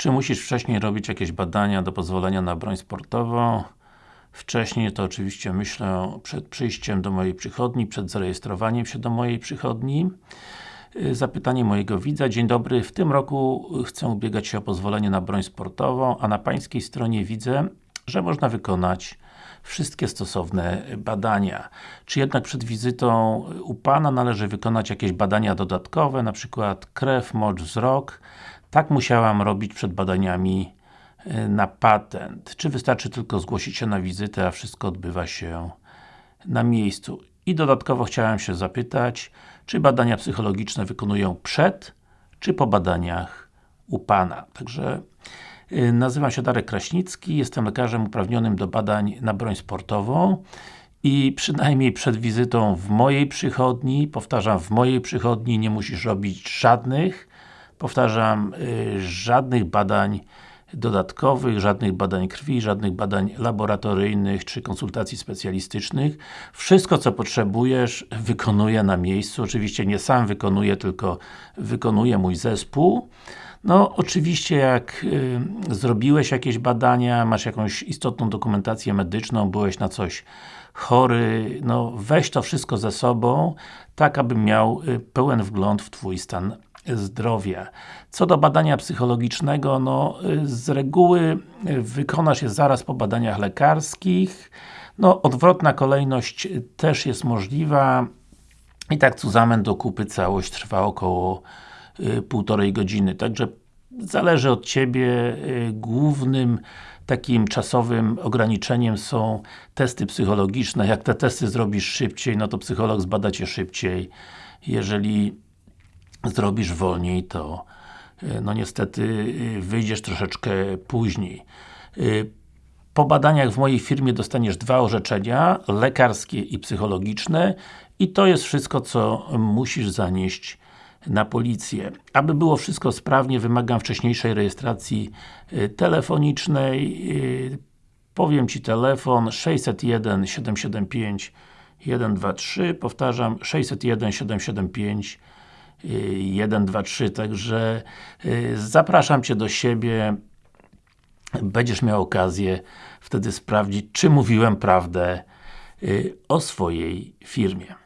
Czy musisz wcześniej robić jakieś badania do pozwolenia na broń sportową? Wcześniej to oczywiście myślę przed przyjściem do mojej przychodni, przed zarejestrowaniem się do mojej przychodni. Y, zapytanie mojego widza. Dzień dobry, w tym roku chcę ubiegać się o pozwolenie na broń sportową, a na Pańskiej stronie widzę, że można wykonać wszystkie stosowne badania. Czy jednak przed wizytą u Pana należy wykonać jakieś badania dodatkowe, na przykład krew, mocz, wzrok? Tak musiałam robić przed badaniami y, na patent. Czy wystarczy tylko zgłosić się na wizytę, a wszystko odbywa się na miejscu? I dodatkowo chciałem się zapytać, czy badania psychologiczne wykonują przed, czy po badaniach u Pana. Także yy, nazywam się Darek Kraśnicki, jestem lekarzem uprawnionym do badań na broń sportową i przynajmniej przed wizytą w mojej przychodni, powtarzam, w mojej przychodni nie musisz robić żadnych, powtarzam, yy, żadnych badań dodatkowych, żadnych badań krwi, żadnych badań laboratoryjnych czy konsultacji specjalistycznych. Wszystko co potrzebujesz wykonuję na miejscu, oczywiście nie sam wykonuję, tylko wykonuje mój zespół. No, oczywiście jak y, zrobiłeś jakieś badania, masz jakąś istotną dokumentację medyczną, byłeś na coś chory, no weź to wszystko ze sobą, tak abym miał y, pełen wgląd w Twój stan zdrowia. Co do badania psychologicznego, no z reguły wykonasz je zaraz po badaniach lekarskich. No, odwrotna kolejność też jest możliwa. I tak cuzamen do kupy całość trwa około y, półtorej godziny. Także zależy od Ciebie. Y, głównym takim czasowym ograniczeniem są testy psychologiczne. Jak te testy zrobisz szybciej, no to psycholog zbada Cię szybciej. Jeżeli zrobisz wolniej, to e, no niestety e, wyjdziesz troszeczkę później. E, po badaniach w mojej firmie dostaniesz dwa orzeczenia, lekarskie i psychologiczne i to jest wszystko, co musisz zanieść na policję. Aby było wszystko sprawnie, wymagam wcześniejszej rejestracji telefonicznej. Powiem Ci telefon 601 775 123, powtarzam 601 775 1, 2, 3, także y, zapraszam Cię do siebie będziesz miał okazję wtedy sprawdzić, czy mówiłem prawdę y, o swojej firmie.